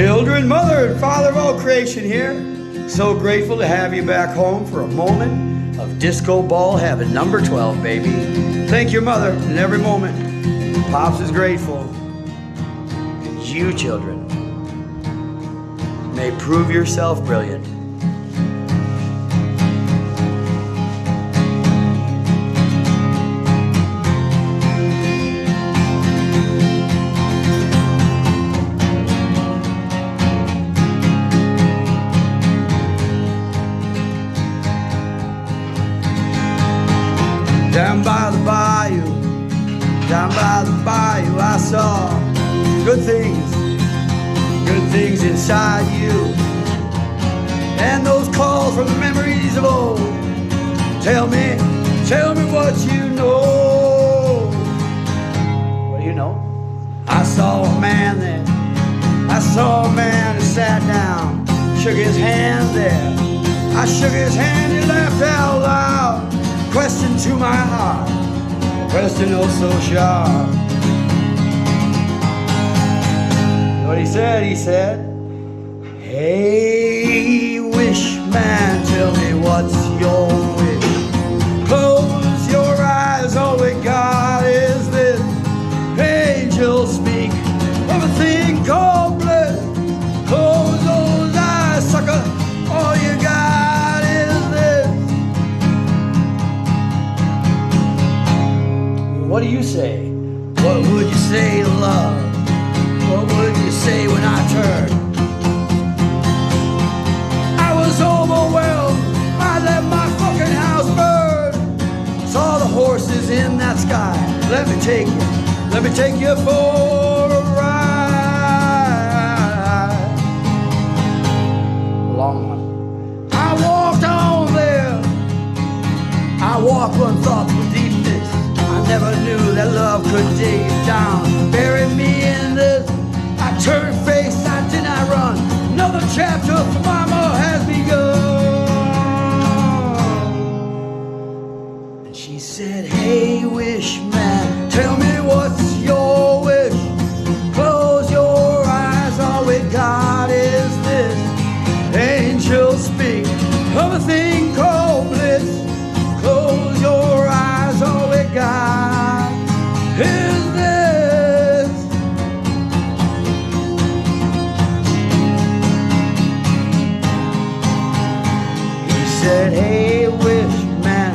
Children, mother, and father of all creation here. So grateful to have you back home for a moment of disco ball heaven. Number 12, baby. Thank your mother in every moment. Pops is grateful. And you, children, may prove yourself brilliant. Down by the bayou, down by the bayou, I saw good things, good things inside you. And those calls from the memories of old. Tell me, tell me what you know. What do you know? I saw a man there. I saw a man who sat down, shook his hand there. I shook his hand, he laughed out loud. To my heart, question oh so sharp. What he said, he said, Hey, wish man, What do you say? What would you say love? What would you say when I turned? I was overwhelmed. I let my fucking house burn. Saw the horses in that sky. Let me take you. Let me take you for a ride. Long one. I walked on there. I walked when thoughts were deepness. Never knew that love could dig you down, bury me in this. I turned face, I did not run. Another chapter for mama has begun. And she said, Hey, wish man, tell me what's your wish. Close your eyes, all we got is this. Angels speak of a thing said, Hey, wish man,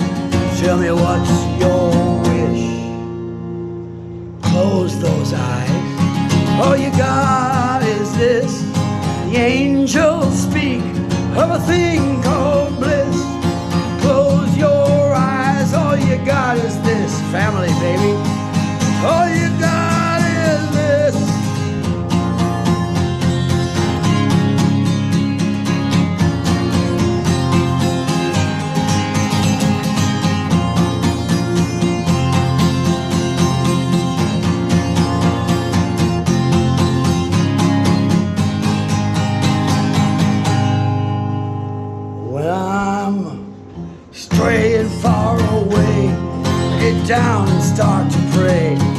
tell me what's your wish. Close those eyes. All you got is this. The angels speak of a thing down and start to pray.